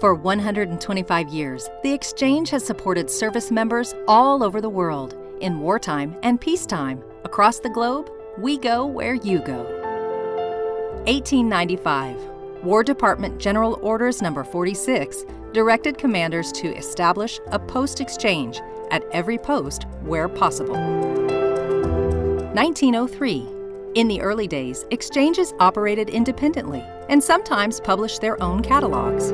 For 125 years, the Exchange has supported service members all over the world. In wartime and peacetime, across the globe, we go where you go. 1895, War Department General Orders Number 46 directed commanders to establish a post exchange at every post where possible. 1903, in the early days, exchanges operated independently and sometimes published their own catalogs.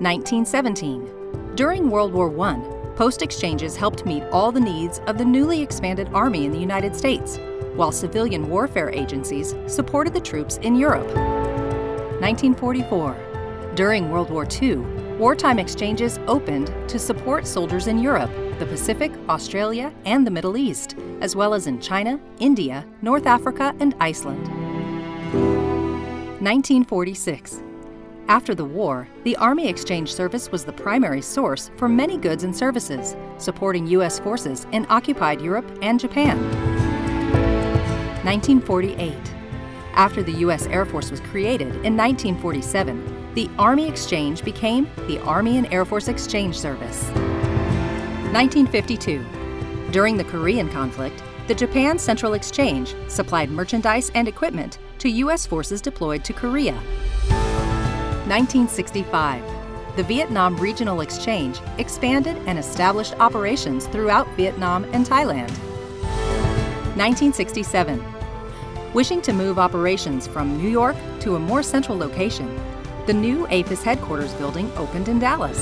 1917. During World War I, post exchanges helped meet all the needs of the newly expanded Army in the United States, while civilian warfare agencies supported the troops in Europe. 1944. During World War II, wartime exchanges opened to support soldiers in Europe, the Pacific, Australia, and the Middle East, as well as in China, India, North Africa, and Iceland. 1946. After the war, the Army Exchange Service was the primary source for many goods and services, supporting U.S. forces in occupied Europe and Japan. 1948. After the U.S. Air Force was created in 1947, the Army Exchange became the Army and Air Force Exchange Service. 1952. During the Korean conflict, the Japan Central Exchange supplied merchandise and equipment to U.S. forces deployed to Korea. 1965, the Vietnam Regional Exchange expanded and established operations throughout Vietnam and Thailand. 1967, wishing to move operations from New York to a more central location, the new AAFES headquarters building opened in Dallas.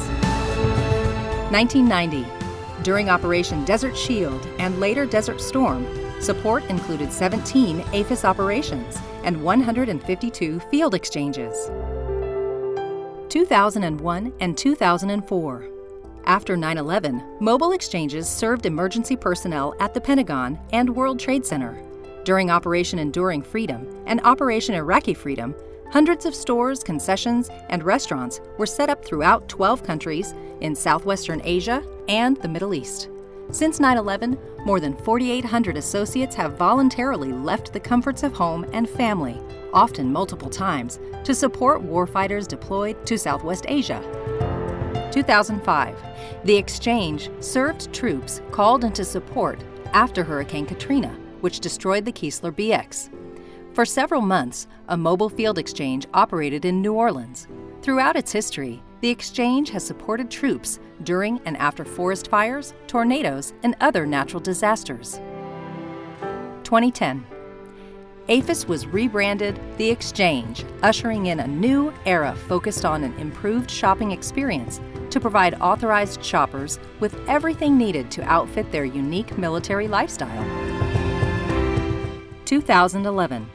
1990, during Operation Desert Shield and later Desert Storm, support included 17 AAFES operations and 152 field exchanges. 2001 and 2004. After 9 11, mobile exchanges served emergency personnel at the Pentagon and World Trade Center. During Operation Enduring Freedom and Operation Iraqi Freedom, hundreds of stores, concessions, and restaurants were set up throughout 12 countries in southwestern Asia and the Middle East. Since 9 11, more than 4,800 associates have voluntarily left the comforts of home and family, often multiple times, to support warfighters deployed to Southwest Asia. 2005, the exchange served troops called into support after Hurricane Katrina, which destroyed the Keesler BX. For several months, a mobile field exchange operated in New Orleans. Throughout its history, the exchange has supported troops during and after forest fires, tornadoes, and other natural disasters. 2010. AAFES was rebranded The Exchange, ushering in a new era focused on an improved shopping experience to provide authorized shoppers with everything needed to outfit their unique military lifestyle. 2011.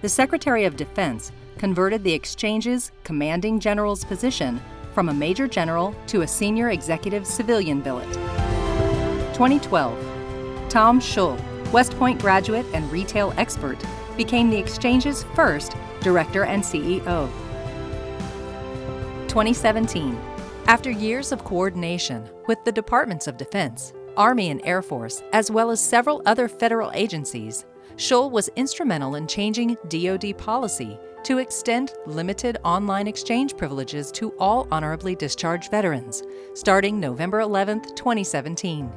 The Secretary of Defense converted the Exchange's commanding general's position from a major general to a senior executive civilian billet. 2012. Tom Shull, West Point graduate and retail expert, became the Exchange's first director and CEO. 2017. After years of coordination with the Departments of Defense, Army and Air Force, as well as several other federal agencies, Shull was instrumental in changing DoD policy to extend limited online exchange privileges to all honorably discharged veterans, starting November 11, 2017.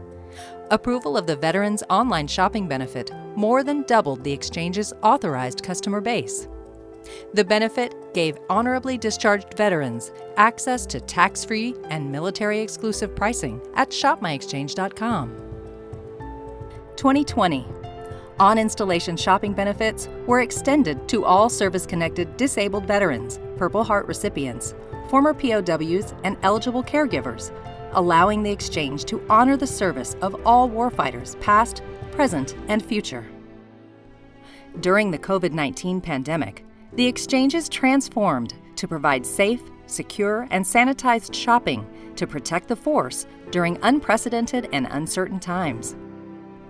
Approval of the Veterans Online Shopping Benefit more than doubled the exchange's authorized customer base. The benefit gave honorably discharged veterans access to tax free and military exclusive pricing at shopmyexchange.com. 2020 on installation shopping benefits were extended to all service connected disabled veterans, Purple Heart recipients, former POWs, and eligible caregivers, allowing the exchange to honor the service of all warfighters, past, present, and future. During the COVID 19 pandemic, the exchanges transformed to provide safe, secure, and sanitized shopping to protect the force during unprecedented and uncertain times.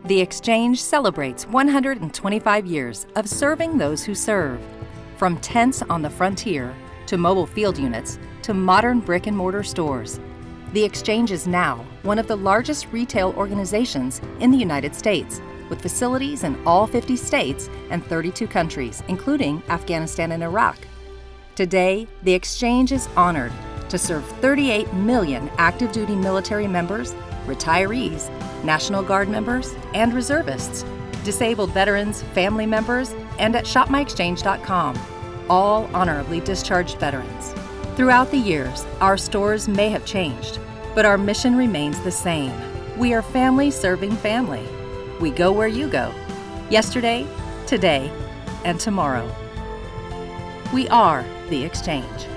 The Exchange celebrates 125 years of serving those who serve. From tents on the frontier, to mobile field units, to modern brick and mortar stores. The Exchange is now one of the largest retail organizations in the United States, with facilities in all 50 states and 32 countries, including Afghanistan and Iraq. Today, the Exchange is honored to serve 38 million active duty military members, retirees, National Guard members, and reservists, disabled veterans, family members, and at shopmyexchange.com, all honorably discharged veterans. Throughout the years, our stores may have changed, but our mission remains the same. We are family serving family. We go where you go. Yesterday, today, and tomorrow. We are the Exchange.